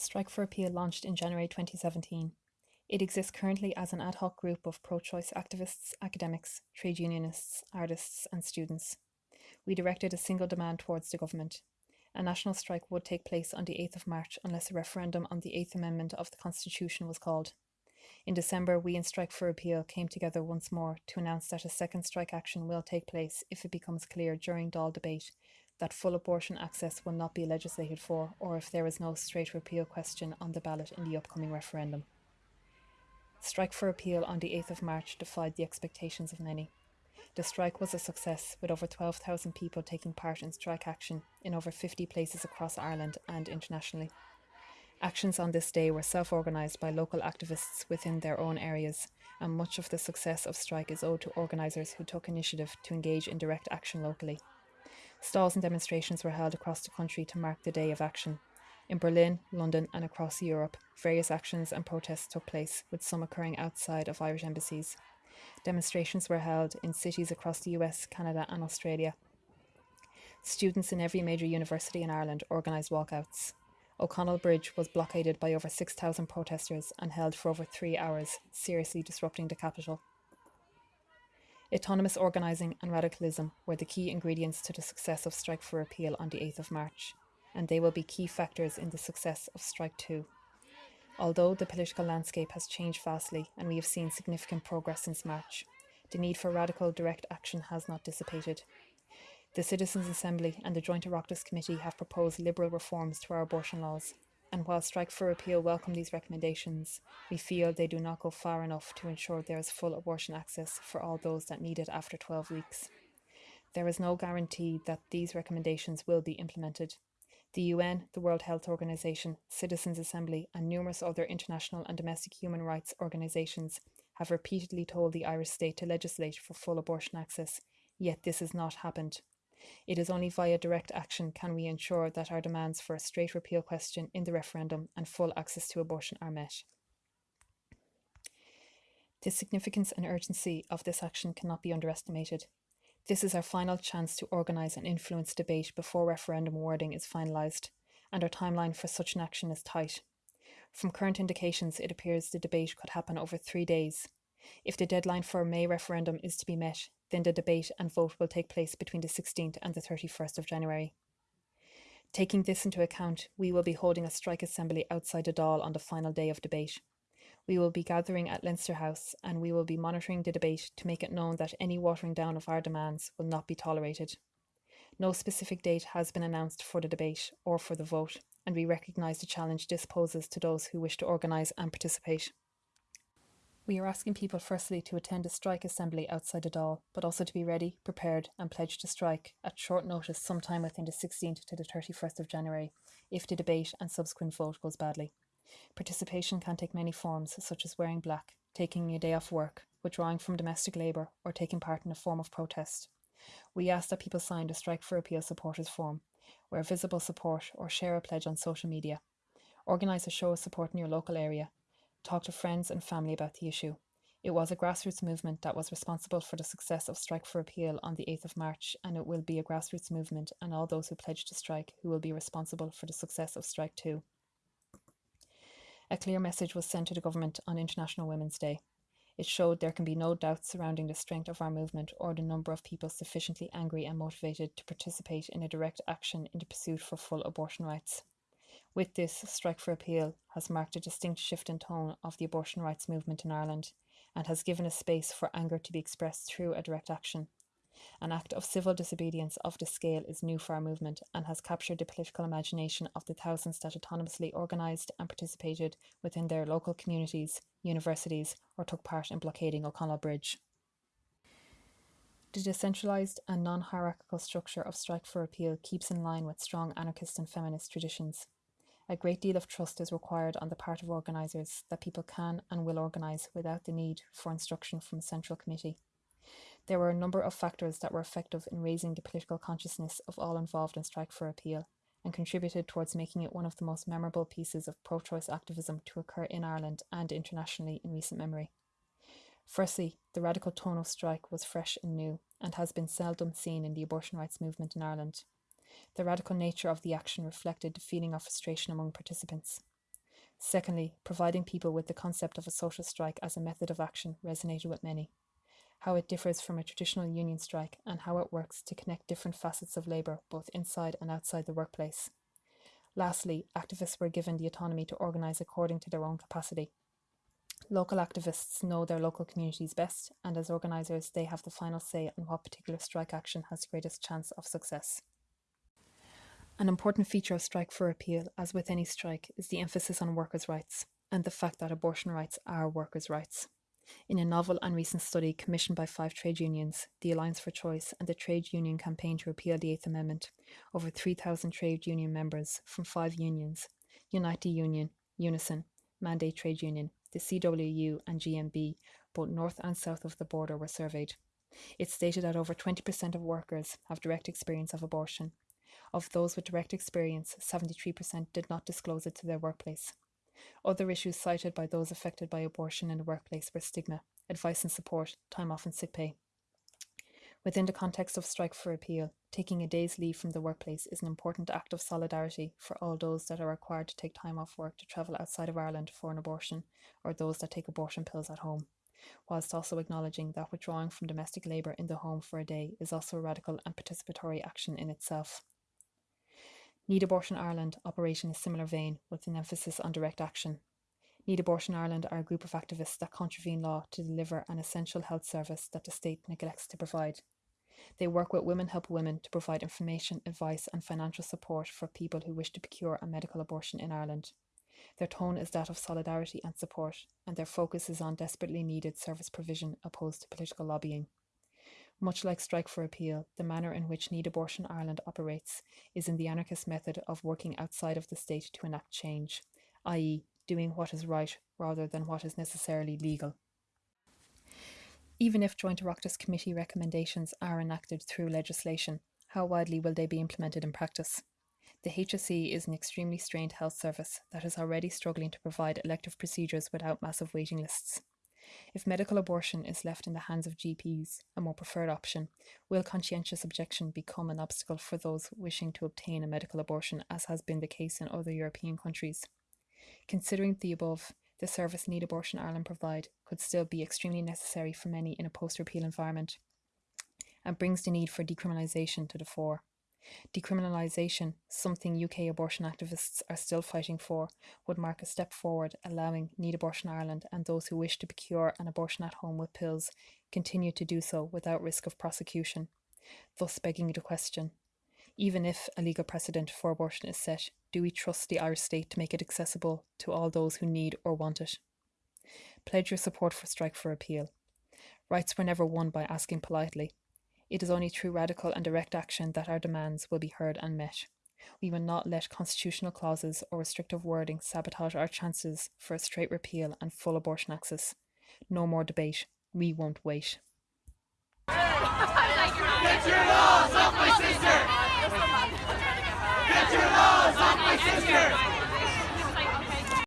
Strike for Repeal launched in January 2017. It exists currently as an ad hoc group of pro choice activists, academics, trade unionists, artists, and students. We directed a single demand towards the government. A national strike would take place on the 8th of March unless a referendum on the 8th Amendment of the Constitution was called. In December, we in Strike for Repeal came together once more to announce that a second strike action will take place if it becomes clear during Dáil debate that full abortion access will not be legislated for or if there is no straight repeal question on the ballot in the upcoming referendum. Strike for Repeal on the 8th of March defied the expectations of many. The strike was a success, with over 12,000 people taking part in strike action in over 50 places across Ireland and internationally. Actions on this day were self organised by local activists within their own areas, and much of the success of strike is owed to organisers who took initiative to engage in direct action locally. Stalls and demonstrations were held across the country to mark the day of action. In Berlin, London, and across Europe, various actions and protests took place, with some occurring outside of Irish embassies. Demonstrations were held in cities across the US, Canada, and Australia. Students in every major university in Ireland organised walkouts. O'Connell Bridge was blockaded by over 6,000 protesters and held for over three hours, seriously disrupting the capital. Autonomous organising and radicalism were the key ingredients to the success of Strike for Repeal on the 8th of March, and they will be key factors in the success of Strike 2. Although the political landscape has changed vastly and we have seen significant progress since March, the need for radical direct action has not dissipated. The Citizens' Assembly and the Joint Oireachtas Committee have proposed liberal reforms to our abortion laws, and while Strike for Repeal welcome these recommendations, we feel they do not go far enough to ensure there is full abortion access for all those that need it after 12 weeks. There is no guarantee that these recommendations will be implemented. The UN, the World Health Organization, Citizens' Assembly, and numerous other international and domestic human rights organizations have repeatedly told the Irish state to legislate for full abortion access, yet this has not happened. It is only via direct action can we ensure that our demands for a straight repeal question in the referendum and full access to abortion are met. The significance and urgency of this action cannot be underestimated. This is our final chance to organise and influence debate before referendum wording is finalised, and our timeline for such an action is tight. From current indications, it appears the debate could happen over three days. If the deadline for a May referendum is to be met, then the debate and vote will take place between the 16th and the 31st of January. Taking this into account, we will be holding a strike assembly outside the Dáil on the final day of debate. We will be gathering at Leinster House and we will be monitoring the debate to make it known that any watering down of our demands will not be tolerated. No specific date has been announced for the debate or for the vote, and we recognise the challenge this poses to those who wish to organise and participate. We are asking people firstly to attend a strike assembly outside the Dáil, but also to be ready, prepared, and pledged to strike at short notice sometime within the 16th to the 31st of January if the debate and subsequent vote goes badly. Participation can take many forms, such as wearing black, taking a day off work, withdrawing from domestic labour, or taking part in a form of protest. We ask that people sign the Strike for Repeal supporters form, wear visible support, or share a pledge on social media. Organise a show of support in your local area talk to friends and family about the issue. It was a grassroots movement that was responsible for the success of Strike for Repeal on the 8th of March, and it will be a grassroots movement and all those who pledged to strike who will be responsible for the success of Strike 2. A clear message was sent to the government on International Women's Day. It showed there can be no doubt surrounding the strength of our movement or the number of people sufficiently angry and motivated to participate in a direct action in the pursuit for full abortion rights. With this, Strike for Repeal has marked a distinct shift in tone of the abortion rights movement in Ireland and has given a space for anger to be expressed through a direct action. An act of civil disobedience of this scale is new for our movement and has captured the political imagination of the thousands that autonomously organised and participated within their local communities, universities, or took part in blockading O'Connell Bridge. The decentralised and non hierarchical structure of Strike for Repeal keeps in line with strong anarchist and feminist traditions. A great deal of trust is required on the part of organisers that people can and will organise without the need for instruction from a central committee. There were a number of factors that were effective in raising the political consciousness of all involved in Strike for Repeal and contributed towards making it one of the most memorable pieces of pro choice activism to occur in Ireland and internationally in recent memory. Firstly, the radical tone of strike was fresh and new and has been seldom seen in the abortion rights movement in Ireland. The radical nature of the action reflected the feeling of frustration among participants. Secondly, providing people with the concept of a social strike as a method of action resonated with many. How it differs from a traditional union strike and how it works to connect different facets of labour both inside and outside the workplace. Lastly, activists were given the autonomy to organise according to their own capacity. Local activists know their local communities best, and as organisers, they have the final say on what particular strike action has the greatest chance of success. An important feature of Strike for Repeal, as with any strike, is the emphasis on workers' rights and the fact that abortion rights are workers' rights. In a novel and recent study commissioned by five trade unions, the Alliance for Choice and the Trade Union Campaign to Repeal the Eighth Amendment, over 3,000 trade union members from five unions Unite Union, Unison, Mandate Trade Union, the CWU, and GMB, both north and south of the border, were surveyed. It stated that over 20% of workers have direct experience of abortion. Of those with direct experience, 73% did not disclose it to their workplace. Other issues cited by those affected by abortion in the workplace were stigma, advice and support, time off, and sick pay. Within the context of Strike for Repeal, taking a day's leave from the workplace is an important act of solidarity for all those that are required to take time off work to travel outside of Ireland for an abortion, or those that take abortion pills at home, whilst also acknowledging that withdrawing from domestic labour in the home for a day is also a radical and participatory action in itself. Need Abortion Ireland operate in a similar vein with an emphasis on direct action. Need Abortion Ireland are a group of activists that contravene law to deliver an essential health service that the state neglects to provide. They work with Women Help Women to provide information, advice, and financial support for people who wish to procure a medical abortion in Ireland. Their tone is that of solidarity and support, and their focus is on desperately needed service provision opposed to political lobbying. Much like Strike for Repeal, the manner in which Need Abortion Ireland operates is in the anarchist method of working outside of the state to enact change, i.e., doing what is right rather than what is necessarily legal. Even if Joint Oireachtas Committee recommendations are enacted through legislation, how widely will they be implemented in practice? The HSE is an extremely strained health service that is already struggling to provide elective procedures without massive waiting lists. If medical abortion is left in the hands of GPs, a more preferred option, will conscientious objection become an obstacle for those wishing to obtain a medical abortion, as has been the case in other European countries? Considering the above, the service Need Abortion Ireland provide could still be extremely necessary for many in a post repeal environment and brings the need for decriminalisation to the fore. Decriminalisation, something UK abortion activists are still fighting for, would mark a step forward, allowing Need Abortion Ireland and those who wish to procure an abortion at home with pills continue to do so without risk of prosecution, thus begging the question even if a legal precedent for abortion is set, do we trust the Irish state to make it accessible to all those who need or want it? Pledge your support for Strike for Repeal. Rights were never won by asking politely. It is only through radical and direct action that our demands will be heard and met. We will not let constitutional clauses or restrictive wording sabotage our chances for a straight repeal and full abortion access. No more debate. We won't wait. Get your laws off my sister! Get your laws off my sister!